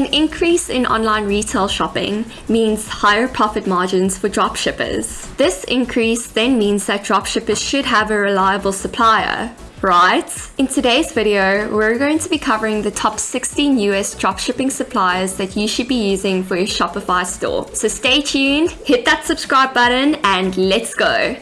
An increase in online retail shopping means higher profit margins for dropshippers. This increase then means that dropshippers should have a reliable supplier, right? In today's video, we're going to be covering the top 16 US dropshipping suppliers that you should be using for your Shopify store. So stay tuned, hit that subscribe button, and let's go.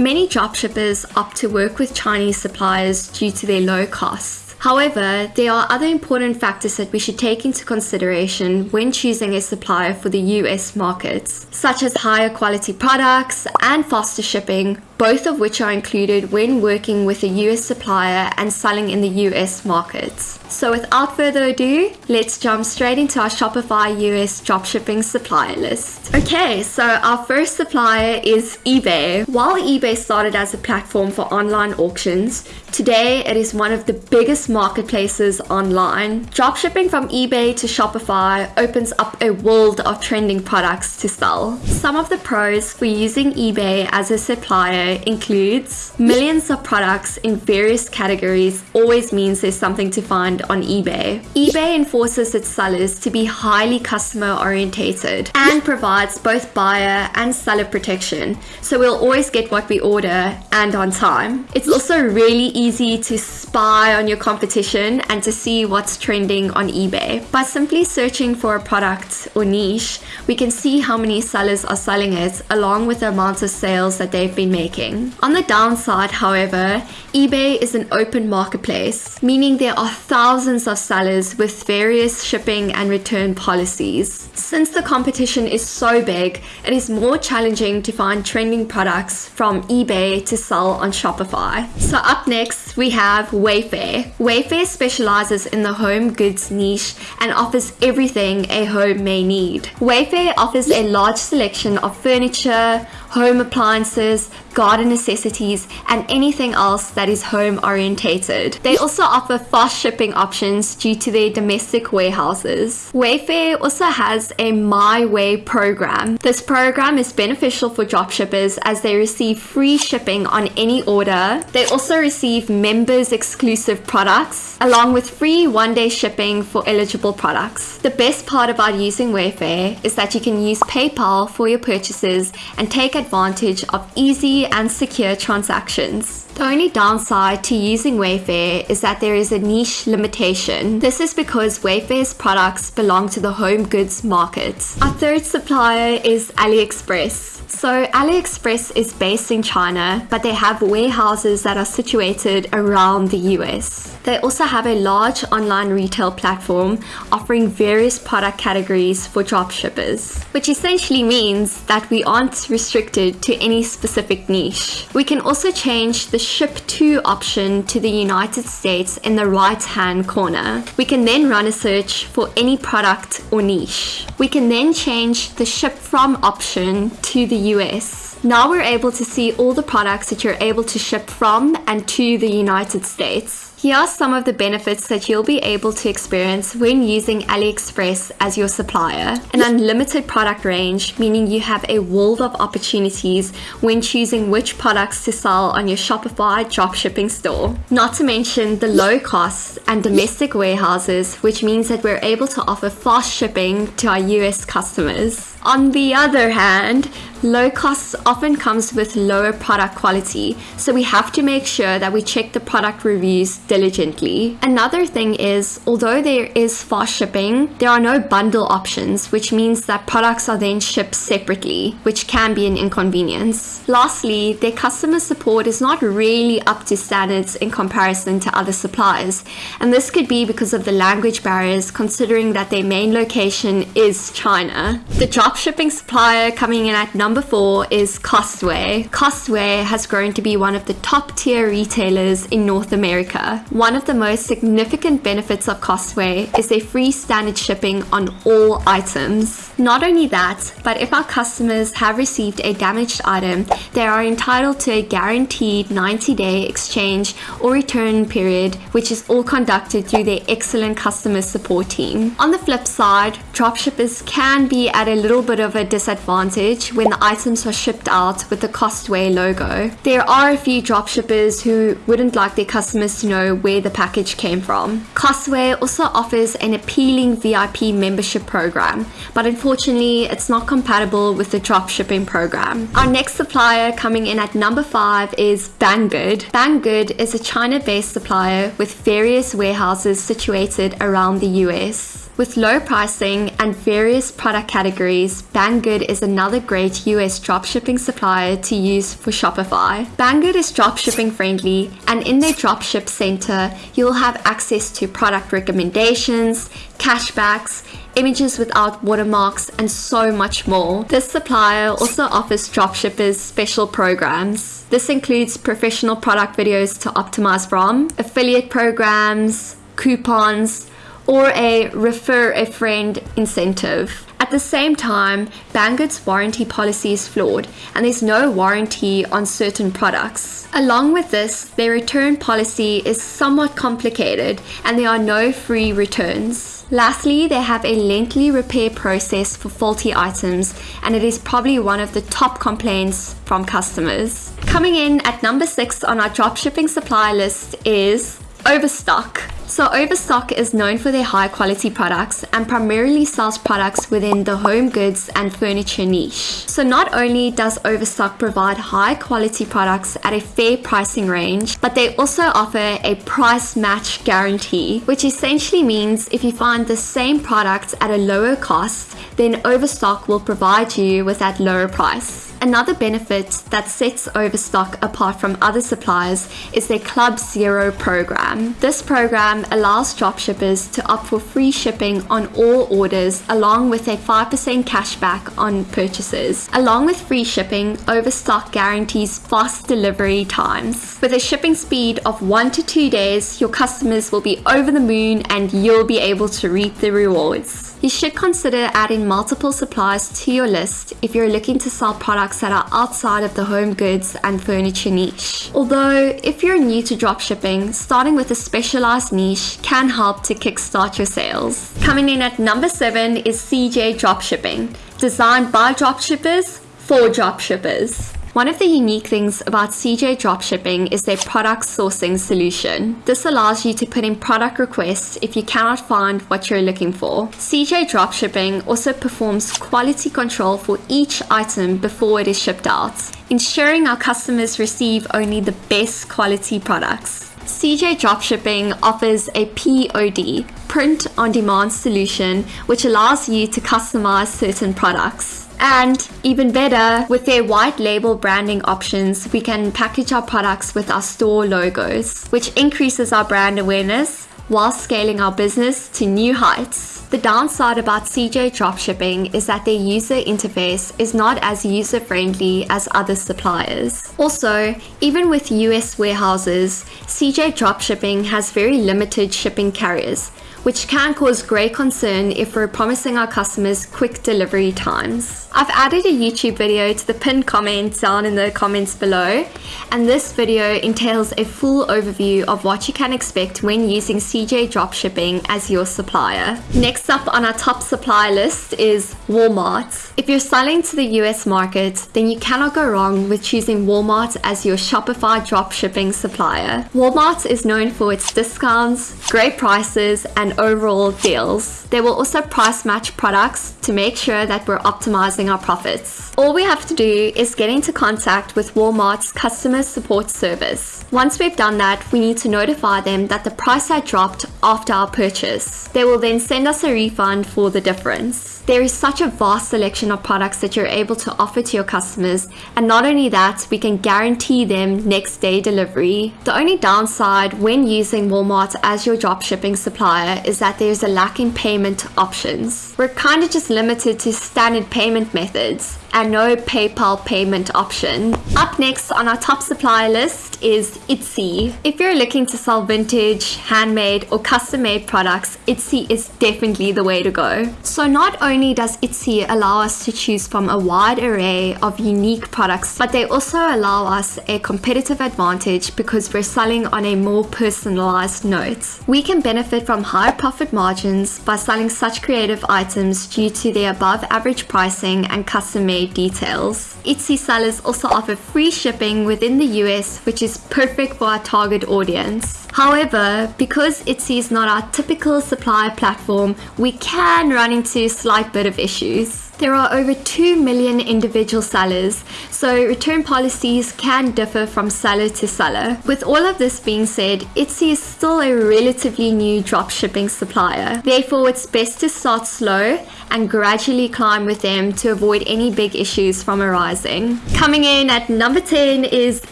Many dropshippers opt to work with Chinese suppliers due to their low costs. However, there are other important factors that we should take into consideration when choosing a supplier for the US markets, such as higher quality products and faster shipping, both of which are included when working with a US supplier and selling in the US markets. So without further ado, let's jump straight into our Shopify US dropshipping supplier list. Okay, so our first supplier is eBay. While eBay started as a platform for online auctions, today it is one of the biggest marketplaces online. Dropshipping from eBay to Shopify opens up a world of trending products to sell. Some of the pros for using eBay as a supplier includes millions of products in various categories always means there's something to find on eBay. eBay enforces its sellers to be highly customer orientated and provides both buyer and seller protection. So we'll always get what we order and on time. It's also really easy to spy on your competition and to see what's trending on eBay. By simply searching for a product or niche, we can see how many sellers are selling it along with the amount of sales that they've been making. On the downside, however, eBay is an open marketplace, meaning there are thousands of sellers with various shipping and return policies. Since the competition is so big, it is more challenging to find trending products from eBay to sell on Shopify. So up next, we have Wayfair. Wayfair specializes in the home goods niche and offers everything a home may need. Wayfair offers a large selection of furniture, home appliances, garden necessities, and anything else that is home orientated. They also offer fast shipping options due to their domestic warehouses. Wayfair also has a My Way program. This program is beneficial for dropshippers as they receive free shipping on any order. They also receive members exclusive products along with free one day shipping for eligible products. The best part about using Wayfair is that you can use PayPal for your purchases and take advantage of easy and secure transactions. The only downside to using Wayfair is that there is a niche limitation. This is because Wayfair's products belong to the home goods market. Our third supplier is AliExpress. So AliExpress is based in China, but they have warehouses that are situated around the US. They also have a large online retail platform offering various product categories for dropshippers, which essentially means that we aren't restricted to any specific niche. We can also change the ship to option to the United States in the right hand corner. We can then run a search for any product or niche. We can then change the ship from option to the US. Now we're able to see all the products that you're able to ship from and to the United States. Here are some of the benefits that you'll be able to experience when using AliExpress as your supplier. An unlimited product range, meaning you have a world of opportunities when choosing which products to sell on your Shopify dropshipping store. Not to mention the low costs and domestic warehouses, which means that we're able to offer fast shipping to our US customers. On the other hand, low costs often comes with lower product quality, so we have to make sure that we check the product reviews diligently. Another thing is, although there is fast shipping, there are no bundle options, which means that products are then shipped separately, which can be an inconvenience. Lastly, their customer support is not really up to standards in comparison to other suppliers, and this could be because of the language barriers considering that their main location is China. The dropshipping supplier coming in at number four is Costway. Costway has grown to be one of the top tier retailers in North America. One of the most significant benefits of Costway is their free standard shipping on all items. Not only that, but if our customers have received a damaged item, they are entitled to a guaranteed 90 day exchange or return period, which is all conducted through their excellent customer support team. On the flip side, dropshippers can be at a little bit of a disadvantage when the items are shipped out with the Costway logo. There are a few dropshippers who wouldn't like their customers to know where the package came from. Costway also offers an appealing VIP membership program, but unfortunately it's not compatible with the dropshipping program. Our next supplier coming in at number 5 is Banggood. Banggood is a China-based supplier with various warehouses situated around the US. With low pricing and various product categories, Banggood is another great US dropshipping supplier to use for Shopify. Banggood is dropshipping friendly and in their dropship center, you'll have access to product recommendations, cashbacks, images without watermarks, and so much more. This supplier also offers dropshippers special programs. This includes professional product videos to optimize from, affiliate programs, coupons, or a refer a friend incentive. At the same time, Banggood's warranty policy is flawed and there's no warranty on certain products. Along with this, their return policy is somewhat complicated and there are no free returns. Lastly, they have a lengthy repair process for faulty items and it is probably one of the top complaints from customers. Coming in at number 6 on our dropshipping supply list is Overstock. So Overstock is known for their high quality products and primarily sells products within the home goods and furniture niche. So not only does Overstock provide high quality products at a fair pricing range, but they also offer a price match guarantee, which essentially means if you find the same product at a lower cost, then Overstock will provide you with that lower price. Another benefit that sets Overstock apart from other suppliers is their Club Zero program. This program allows dropshippers to opt for free shipping on all orders along with a 5% cashback on purchases. Along with free shipping, Overstock guarantees fast delivery times. With a shipping speed of 1 to 2 days, your customers will be over the moon and you'll be able to reap the rewards. You should consider adding multiple suppliers to your list if you're looking to sell products that are outside of the home goods and furniture niche. Although, if you're new to dropshipping, starting with a specialized niche can help to kickstart your sales. Coming in at number 7 is CJ Dropshipping, designed by dropshippers for dropshippers. One of the unique things about CJ Dropshipping is their product sourcing solution. This allows you to put in product requests if you cannot find what you're looking for. CJ Dropshipping also performs quality control for each item before it is shipped out, ensuring our customers receive only the best quality products. CJ Dropshipping offers a POD, print on demand solution, which allows you to customize certain products. And even better, with their white label branding options, we can package our products with our store logos, which increases our brand awareness while scaling our business to new heights. The downside about CJ Dropshipping is that their user interface is not as user friendly as other suppliers. Also, even with US warehouses, CJ Dropshipping has very limited shipping carriers, which can cause great concern if we're promising our customers quick delivery times. I've added a YouTube video to the pinned comment down in the comments below, and this video entails a full overview of what you can expect when using CJ Dropshipping as your supplier. Next up on our top supply list is Walmart. If you're selling to the US market, then you cannot go wrong with choosing Walmart as your Shopify dropshipping supplier. Walmart is known for its discounts, great prices, and and overall deals. They will also price match products to make sure that we're optimizing our profits. All we have to do is get into contact with Walmart's customer support service. Once we've done that, we need to notify them that the price had dropped after our purchase. They will then send us a refund for the difference. There is such a vast selection of products that you're able to offer to your customers, and not only that, we can guarantee them next day delivery. The only downside when using Walmart as your dropshipping supplier is that there's a lack in payment options. We're kind of just limited to standard payment methods and no PayPal payment option. Up next on our top supplier list is Etsy. If you're looking to sell vintage, handmade, or custom made products, Etsy is definitely the way to go. So, not only does Etsy allow us to choose from a wide array of unique products, but they also allow us a competitive advantage because we're selling on a more personalized note. We can benefit from higher profit margins by selling such creative items due to their above average pricing and custom made made details. Etsy sellers also offer free shipping within the US, which is perfect for our target audience. However, because Etsy is not our typical supplier platform, we can run into a slight bit of issues. There are over 2 million individual sellers, so return policies can differ from seller to seller. With all of this being said, Etsy is still a relatively new dropshipping supplier. Therefore, it's best to start slow and gradually climb with them to avoid any big issues from arising. Coming in at number 10 is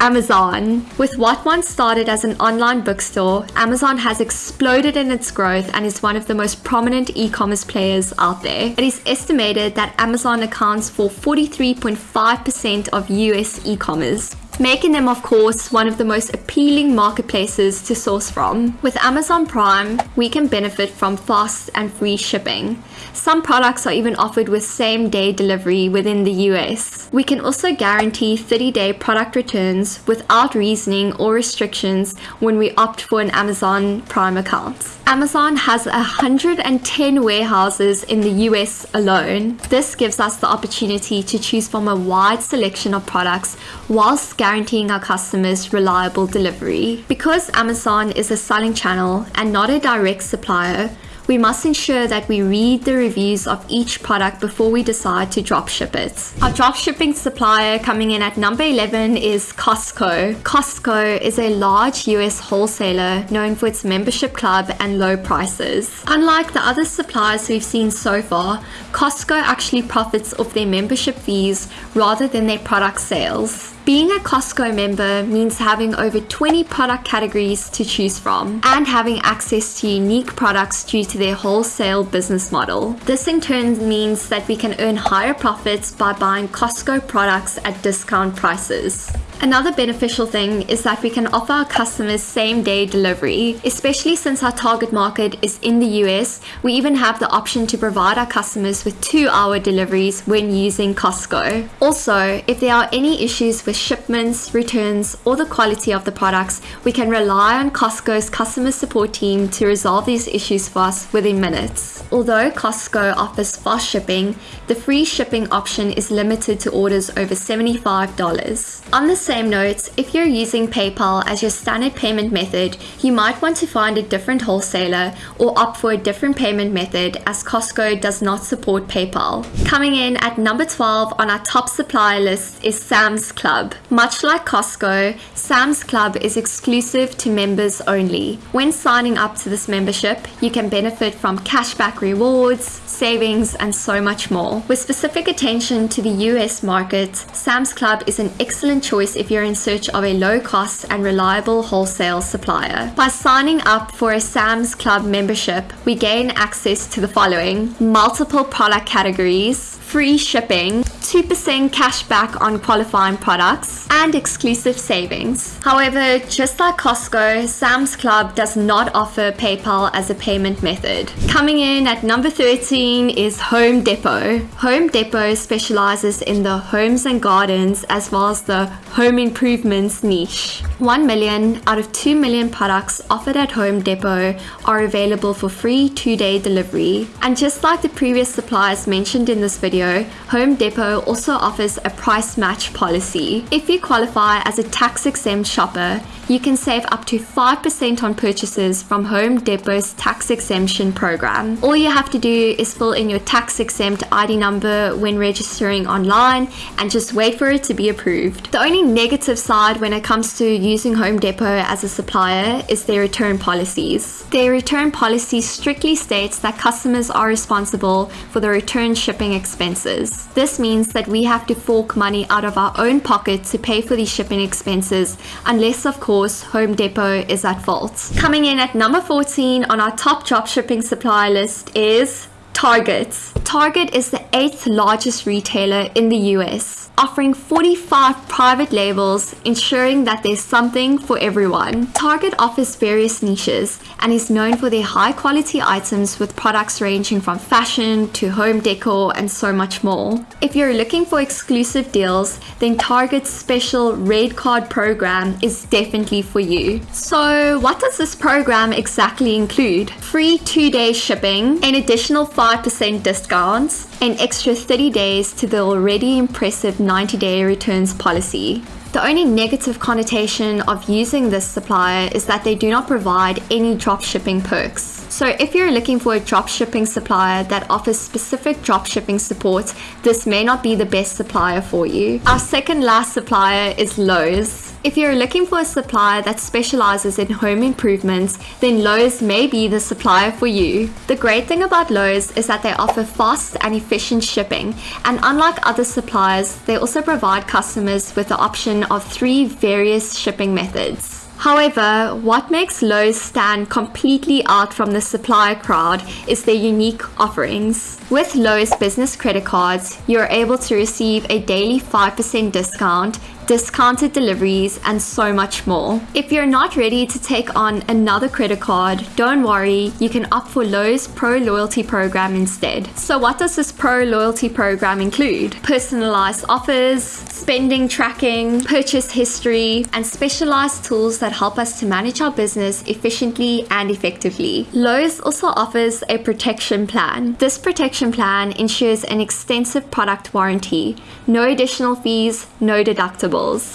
Amazon. With what once started as an online bookstore, Amazon has exploded in its growth and is one of the most prominent e-commerce players out there. It is estimated that Amazon accounts for 43.5% of US e-commerce making them, of course, one of the most appealing marketplaces to source from. With Amazon Prime, we can benefit from fast and free shipping. Some products are even offered with same day delivery within the US. We can also guarantee 30 day product returns without reasoning or restrictions when we opt for an Amazon Prime account. Amazon has 110 warehouses in the US alone. This gives us the opportunity to choose from a wide selection of products whilst guaranteeing our customers reliable delivery. Because Amazon is a selling channel and not a direct supplier, we must ensure that we read the reviews of each product before we decide to dropship it. Our dropshipping supplier coming in at number 11 is Costco. Costco is a large US wholesaler known for its membership club and low prices. Unlike the other suppliers we've seen so far, Costco actually profits off their membership fees rather than their product sales. Being a Costco member means having over 20 product categories to choose from and having access to unique products due to their wholesale business model. This in turn means that we can earn higher profits by buying Costco products at discount prices. Another beneficial thing is that we can offer our customers same day delivery, especially since our target market is in the US. We even have the option to provide our customers with two hour deliveries when using Costco. Also, if there are any issues with shipments, returns, or the quality of the products, we can rely on Costco's customer support team to resolve these issues for us within minutes. Although Costco offers fast shipping, the free shipping option is limited to orders over $75. On the same note, if you're using PayPal as your standard payment method, you might want to find a different wholesaler or opt for a different payment method as Costco does not support PayPal. Coming in at number 12 on our top supplier list is Sam's Club. Much like Costco, Sam's Club is exclusive to members only. When signing up to this membership, you can benefit from cashback rewards, savings, and so much more. With specific attention to the US market, Sam's Club is an excellent choice if you're in search of a low cost and reliable wholesale supplier. By signing up for a Sam's Club membership, we gain access to the following multiple product categories, free shipping, 2% cash back on qualifying products, and exclusive savings. However, just like Costco, Sam's Club does not offer PayPal as a payment method. Coming in at number 13 is Home Depot. Home Depot specializes in the homes and gardens as well as the home improvements niche. 1 million out of 2 million products offered at Home Depot are available for free two day delivery. And just like the previous suppliers mentioned in this video, Home Depot also offers a price match policy. If you qualify as a tax exempt shopper, you can save up to 5% on purchases from Home Depot's tax exemption program. All you have to do is fill in your tax exempt ID number when registering online and just wait for it to be approved. The only negative side when it comes to using Home Depot as a supplier is their return policies. Their return policy strictly states that customers are responsible for the return shipping expenses. This means that we have to fork money out of our own pocket to pay for these shipping expenses unless of course Home Depot is at fault. Coming in at number 14 on our top dropshipping supply list is Target. Target is the eighth largest retailer in the US offering 45 private labels, ensuring that there's something for everyone. Target offers various niches and is known for their high quality items with products ranging from fashion to home decor and so much more. If you're looking for exclusive deals, then Target's special Red Card program is definitely for you. So, what does this program exactly include? Free two day shipping, an additional 5 5% discounts, and extra 30 days to the already impressive 90 day returns policy. The only negative connotation of using this supplier is that they do not provide any drop shipping perks. So if you're looking for a drop shipping supplier that offers specific drop shipping support, this may not be the best supplier for you. Our second last supplier is Lowe's. If you're looking for a supplier that specializes in home improvements, then Lowe's may be the supplier for you. The great thing about Lowe's is that they offer fast and efficient shipping, and unlike other suppliers, they also provide customers with the option of three various shipping methods. However, what makes Lowe's stand completely out from the supplier crowd is their unique offerings. With Lowe's business credit cards, you're able to receive a daily 5% discount discounted deliveries, and so much more. If you're not ready to take on another credit card, don't worry, you can opt for Lowe's Pro Loyalty Program instead. So, what does this Pro Loyalty Program include? Personalized offers, spending tracking, purchase history, and specialized tools that help us to manage our business efficiently and effectively. Lowe's also offers a protection plan. This protection plan ensures an extensive product warranty, no additional fees, no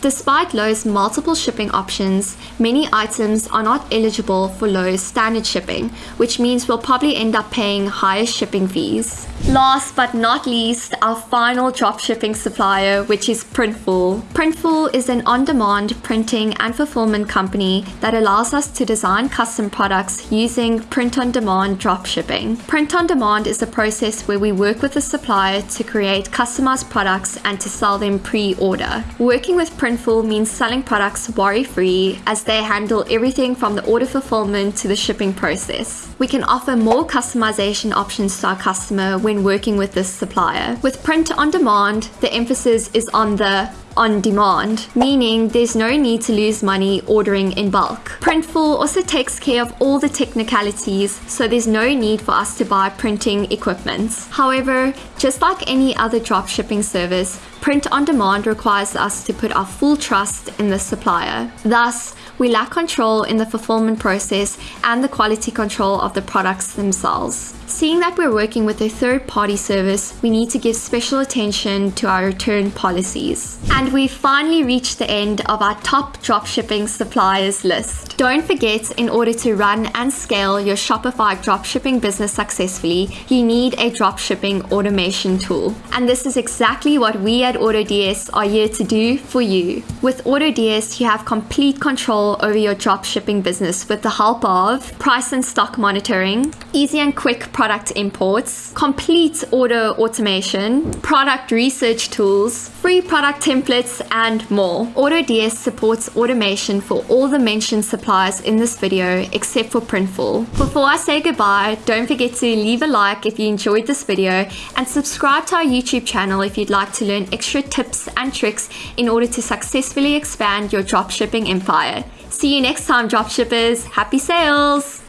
Despite Lowe's multiple shipping options, many items are not eligible for Lowe's standard shipping, which means we'll probably end up paying higher shipping fees. Last but not least, our final dropshipping supplier, which is Printful. Printful is an on-demand printing and fulfillment company that allows us to design custom products using print-on-demand dropshipping. Print-on-demand is a process where we work with a supplier to create customized products and to sell them pre-order. With Printful means selling products worry-free as they handle everything from the order fulfillment to the shipping process. We can offer more customization options to our customer when working with this supplier. With print on demand, the emphasis is on the on demand, meaning there's no need to lose money ordering in bulk. Printful also takes care of all the technicalities, so there's no need for us to buy printing equipment. However, just like any other dropshipping service, print on demand requires us to put our full trust in the supplier. Thus, we lack control in the fulfillment process and the quality control of the products themselves. Seeing that we're working with a third party service, we need to give special attention to our return policies. And we've finally reached the end of our top dropshipping suppliers list. Don't forget, in order to run and scale your Shopify dropshipping business successfully, you need a dropshipping automation tool. And this is exactly what we at AutoDS are here to do for you. With AutoDS, you have complete control over your dropshipping business with the help of price and stock monitoring, easy and quick product imports, complete order automation, product research tools, free product templates, and more. AutoDS supports automation for all the mentioned suppliers in this video except for Printful. Before I say goodbye, don't forget to leave a like if you enjoyed this video and subscribe to our YouTube channel if you'd like to learn extra tips and tricks in order to successfully expand your dropshipping empire. See you next time, dropshippers. Happy sales!